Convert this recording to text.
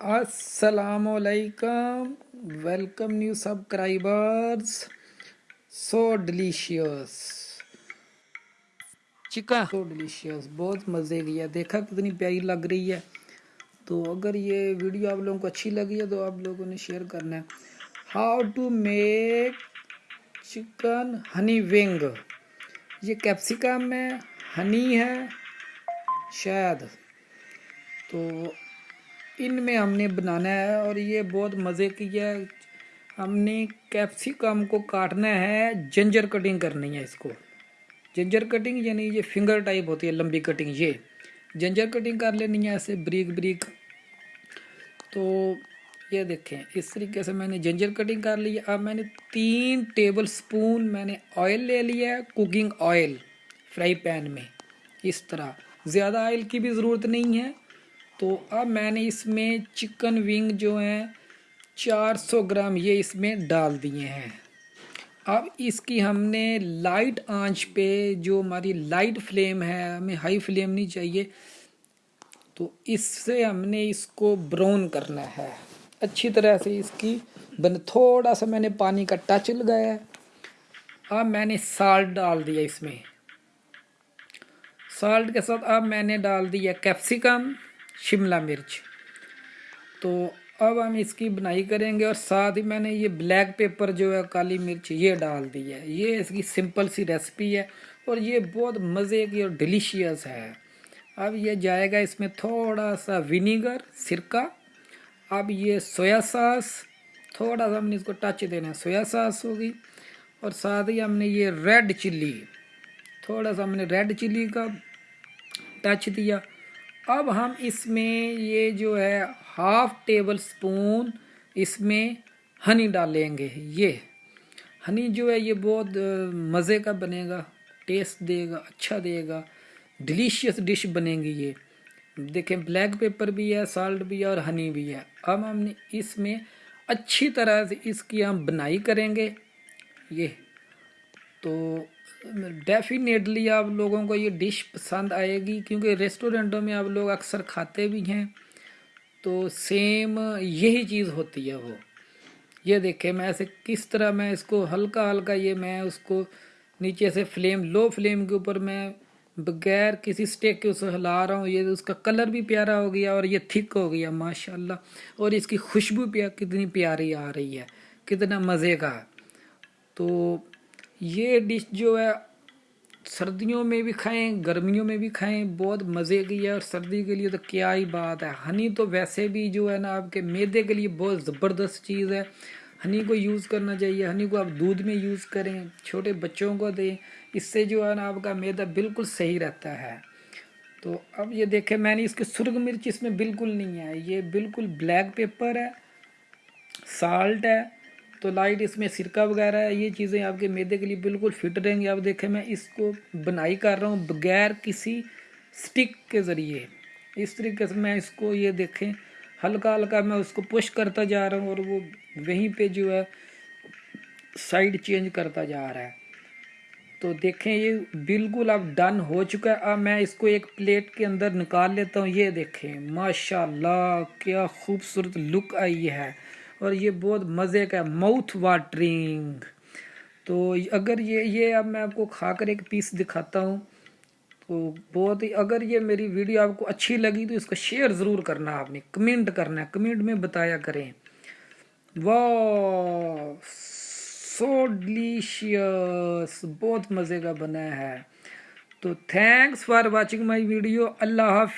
السلام علیکم welcome new subscribers so delicious. Chicken so delicious بہت مزے کی ہے۔ دیکھا کتنی پیاری لگ رہی ہے۔ تو اگر یہ ویڈیو آپ لوگوں کو اچھی لگی ہے تو آپ لوگوں نے شیئر کرنا ہے۔ How to make chicken honey wing یہ کیپسیکم ہے ہنی ہے شاید۔ تو ان میں ہم نے بنانا ہے اور یہ بہت مزے کی ہے۔ ہم نے کیپسیکم کو کاٹنا ہے، جنجر کٹنگ کرنی ہے اس کو۔ جنجر کٹنگ یعنی یہ فنگر ٹائپ ہوتی ہے، لمبی کٹنگ۔ یہ جنجر کٹنگ کر لینی ہے ایسے بریک بریک۔ تو یہ دیکھیں، اس طریقے سے میں نے جنجر کٹنگ کر لی۔ ہے اب میں نے تین ٹیبل سپون میں نے آئل لے لیا ہے، کوکنگ آئل فرائی پین میں۔ اس طرح۔ زیادہ آئل کی بھی ضرورت نہیں ہے۔ تو اب میں نے اس میں چکن ونگ جو ہیں، چار سو گرام یہ اس میں ڈال دیے ہیں۔ اب اس کی ہم نے لائٹ آنچ پہ جو ہماری لائٹ فلیم ہے، ہمیں ہائی فلیم نہیں چاہیے۔ تو اس سے ہم نے اس کو براؤن کرنا ہے۔ اچھی طرح سے اس کی بن، تھوڑا سا میں نے پانی کا ٹچ لگایا۔ ہے اب میں نے سالٹ ڈال دیا اس میں۔ سالٹ کے ساتھ اب میں نے ڈال دیا کیپسیکم۔ شملہ مرچ۔ تو اب ہم اس کی بنائی کریں گے اور ساتھ ہی میں نے یہ بلیک پیپر جو ہے، کالی مرچ یہ ڈال دی ہے۔ یہ اس کی سمپل سی ریسپی ہے اور یہ بہت مزے کی اور ڈیلیشیس ہے۔ اب یہ جائے گا اس میں تھوڑا سا ونیگر سرکہ۔ اب یہ سویا ساس، تھوڑا سا ہم نے اس کو ٹچ دینا ہے۔ سویا ساس ہوگی اور ساتھ ہی ہم نے یہ ریڈ چلی۔ تھوڑا سا ہم نے ریڈ چلی کا ٹچ دیا۔ اب ہم اس میں یہ جو ہے ہاف ٹیبل سپون اس میں ہنی ڈالیں گے، یہ۔ ہنی جو ہے یہ بہت مزے کا بنے گا، ٹیسٹ دے گا اچھا دے گا، ڈیلیشیس ڈش بنے گی یہ۔ دیکھیں بلیک پیپر بھی ہے، سالٹ بھی ہے اور ہنی بھی ہے۔ اب ہم نے اس میں اچھی طرح سے اس کی ہم بنائی کریں گے۔ یہ۔ تو ڈیفینیٹلی آپ لوگوں کو یہ ڈش پسند آئے گی، کیونکہ ریسٹورنٹوں میں آپ لوگ اکثر کھاتے بھی ہیں۔ تو سیم یہی چیز ہوتی ہے وہ۔ یہ دیکھیں میں ایسے کس طرح میں اس کو ہلکا ہلکا یہ میں اس کو نیچے سے فلیم لو فلیم کے اوپر میں بغیر کسی سٹیک کے اسے ہلا رہا ہوں۔ یہ اس کا کلر بھی پیارا ہو گیا اور یہ تھک ہو گیا، ماشاءاللہ۔ اور اس کی خوشبو پیا، کتنی پیاری آ رہی ہے، کتنا مزے کا۔ تو یہ ڈش جو ہے، سردیوں میں بھی کھائیں، گرمیوں میں بھی کھائیں، بہت مزے کی ہے اور سردی کے لیے تو کیا ہی بات ہے۔ ہنی تو ویسے بھی جو ہے نا، آپ کے میدے کے لیے بہت زبردست چیز ہے۔ ہنی کو یوز کرنا چاہیے، ہنی کو آپ دودھ میں یوز کریں، چھوٹے بچوں کو دیں، اس سے جو ہے نا آپ کا میدا بالکل صحیح رہتا ہے۔ تو اب یہ دیکھیں، میں نے اس کی سرگ مرچ اس میں بالکل نہیں ہے، یہ بالکل بلیک پیپر ہے سالٹ ہے۔ تو لائٹ اس میں سرکہ وغیرہ ہے، یہ چیزیں آپ کے میدے کے لیے بالکل فٹ رہیں گی۔ آپ دیکھیں، میں اس کو بنائی کر رہا ہوں بغیر کسی سٹک کے ذریعے۔ اس طریقے سے میں اس کو یہ دیکھیں، ہلکا ہلکا میں اس کو پش کرتا جا رہا ہوں اور وہ وہیں پہ جو ہے سائڈ چینج کرتا جا رہا ہے۔ تو دیکھیں، یہ بالکل اب ڈن ہو چکا ہے۔ اب میں اس کو ایک پلیٹ کے اندر نکال لیتا ہوں۔ یہ دیکھیں، ماشاءاللہ، کیا خوبصورت لک آئی ہے۔ اور یہ بہت مزے کا ماؤتھ واٹرنگ تو اگر یہ یہ اب میں آپ کو کھا کر ایک پیس دکھاتا ہوں، تو بہت ہی، اگر یہ میری ویڈیو آپ کو اچھی لگی تو اس کو شیئر ضرور کرنا آپ نے کمنٹ کرنا ہے کمنٹ میں بتایا کریں۔ واہ سو ڈلیشیس بہت مزے کا بنا ہے۔ تو thanks for watching my video اللہ حافظ۔